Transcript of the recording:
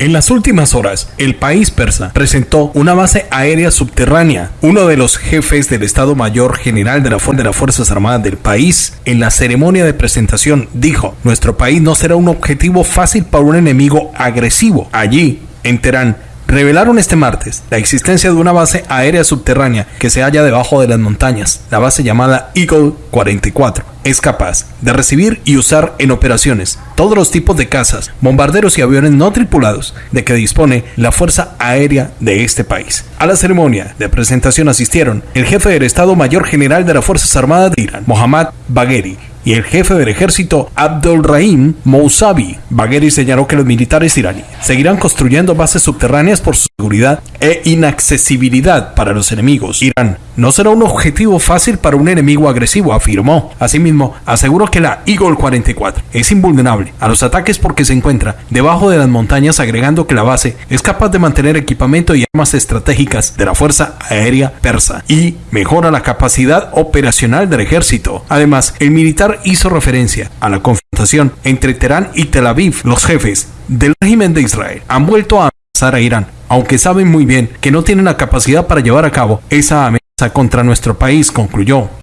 En las últimas horas, el país persa presentó una base aérea subterránea. Uno de los jefes del Estado Mayor General de, la de las Fuerzas Armadas del país, en la ceremonia de presentación, dijo, nuestro país no será un objetivo fácil para un enemigo agresivo. Allí, en Teherán, revelaron este martes la existencia de una base aérea subterránea que se halla debajo de las montañas. La base llamada Eagle 44 es capaz de recibir y usar en operaciones todos los tipos de cazas, bombarderos y aviones no tripulados de que dispone la Fuerza Aérea de este país. A la ceremonia de presentación asistieron el jefe del Estado Mayor General de las Fuerzas Armadas de Irán, Mohammad Bagheri, y el jefe del ejército Abdul-Rahim Mousavi. Bagheri señaló que los militares iraníes seguirán construyendo bases subterráneas por su seguridad e inaccesibilidad para los enemigos. Irán no será un objetivo fácil para un enemigo agresivo, afirmó. Asimismo, aseguró que la Eagle 44 es invulnerable a los ataques porque se encuentra debajo de las montañas, agregando que la base es capaz de mantener equipamiento y armas estratégicas de la Fuerza Aérea Persa y mejora la capacidad operacional del ejército. Además, el militar hizo referencia a la confrontación entre Teherán y Tel Aviv. Los jefes del régimen de Israel han vuelto a amenazar a Irán, aunque saben muy bien que no tienen la capacidad para llevar a cabo esa amenaza contra nuestro país, concluyó.